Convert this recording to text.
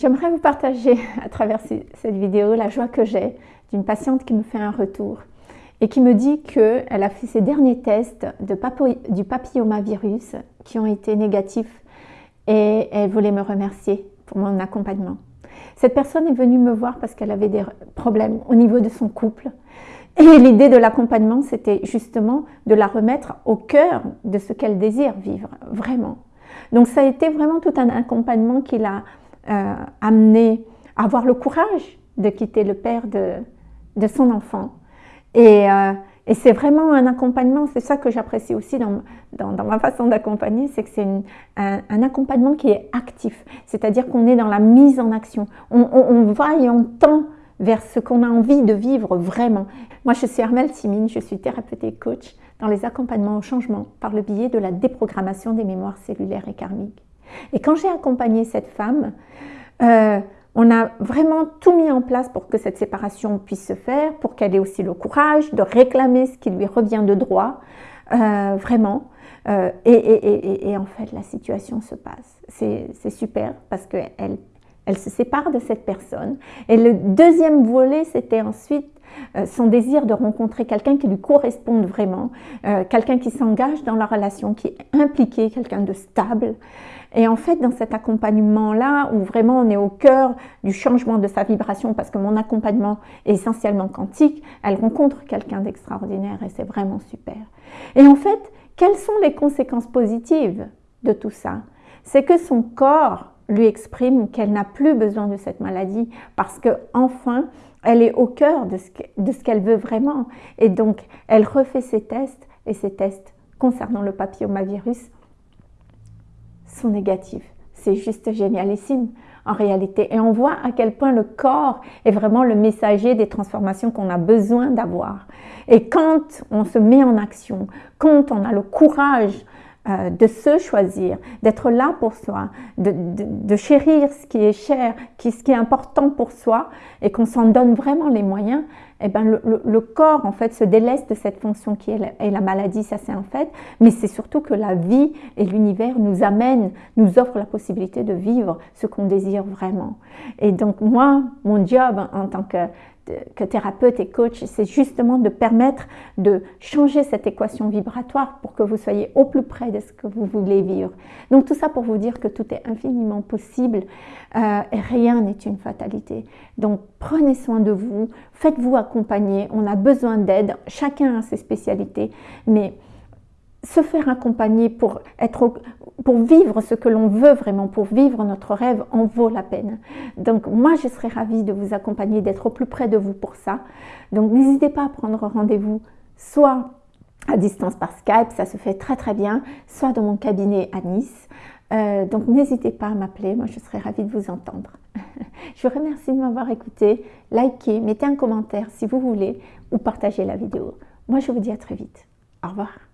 J'aimerais vous partager à travers cette vidéo la joie que j'ai d'une patiente qui me fait un retour et qui me dit qu'elle a fait ses derniers tests du papillomavirus qui ont été négatifs et elle voulait me remercier pour mon accompagnement. Cette personne est venue me voir parce qu'elle avait des problèmes au niveau de son couple et l'idée de l'accompagnement c'était justement de la remettre au cœur de ce qu'elle désire vivre, vraiment. Donc ça a été vraiment tout un accompagnement qui l'a euh, amené à avoir le courage de quitter le père de, de son enfant. Et, euh, et c'est vraiment un accompagnement, c'est ça que j'apprécie aussi dans, dans, ma façon d'accompagner, c'est que c'est un, accompagnement qui est actif, c'est-à-dire qu'on est dans la mise en action. On, on, on va et on tend vers ce qu'on a envie de vivre vraiment. Moi, je suis Armelle Simine, je suis thérapeute et coach dans les accompagnements au changement par le biais de la déprogrammation des mémoires cellulaires et karmiques. Et quand j'ai accompagné cette femme, euh, on a vraiment tout mis en place pour que cette séparation puisse se faire, pour qu'elle ait aussi le courage de réclamer ce qui lui revient de droit, euh, vraiment. Euh, et, en fait, la situation se passe. C'est super parce qu'elle elle se sépare de cette personne. Et le deuxième volet, c'était ensuite son désir de rencontrer quelqu'un qui lui corresponde vraiment, euh, quelqu'un qui s'engage dans la relation, qui est impliqué, quelqu'un de stable. Et en fait, dans cet accompagnement-là, où vraiment on est au cœur du changement de sa vibration, parce que mon accompagnement est essentiellement quantique, elle rencontre quelqu'un d'extraordinaire et c'est vraiment super. Et en fait, quelles sont les conséquences positives de tout ça? C'est que son corps lui exprime qu'elle n'a plus besoin de cette maladie parce que enfin elle est au cœur de ce qu'elle veut vraiment. Et donc, elle refait ses tests et ses tests concernant le papillomavirus sont négatifs. C'est juste génialissime en réalité. Et on voit à quel point le corps est vraiment le messager des transformations qu'on a besoin d'avoir. Et quand on se met en action, quand on a le courage euh, de se choisir, d'être là pour soi, de, chérir ce qui est cher, qui, ce qui est important pour soi, et qu'on s'en donne vraiment les moyens, eh ben le, corps en fait se délaisse de cette fonction qui est la, la maladie, ça c'est un fait, mais c'est surtout que la vie et l'univers nous amènent, nous offrent la possibilité de vivre ce qu'on désire vraiment. Et donc moi, mon job en tant que que thérapeute et coach, c'est justement de permettre de changer cette équation vibratoire pour que vous soyez au plus près de ce que vous voulez vivre. Donc tout ça pour vous dire que tout est infiniment possible euh, et rien n'est une fatalité. Donc prenez soin de vous, faites-vous on a besoin d'aide, chacun a ses spécialités, mais se faire accompagner pour, être, pour vivre ce que l'on veut vraiment, pour vivre notre rêve, en vaut la peine. Donc moi, je serais ravie de vous accompagner, d'être au plus près de vous pour ça. Donc n'hésitez pas à prendre rendez-vous, soit à distance par Skype, ça se fait très très bien, soit dans mon cabinet à Nice. Euh, donc n'hésitez pas à m'appeler, moi je serais ravie de vous entendre. je vous remercie de m'avoir écouté, likez, mettez un commentaire si vous voulez ou partagez la vidéo. Moi je vous dis à très vite. Au revoir.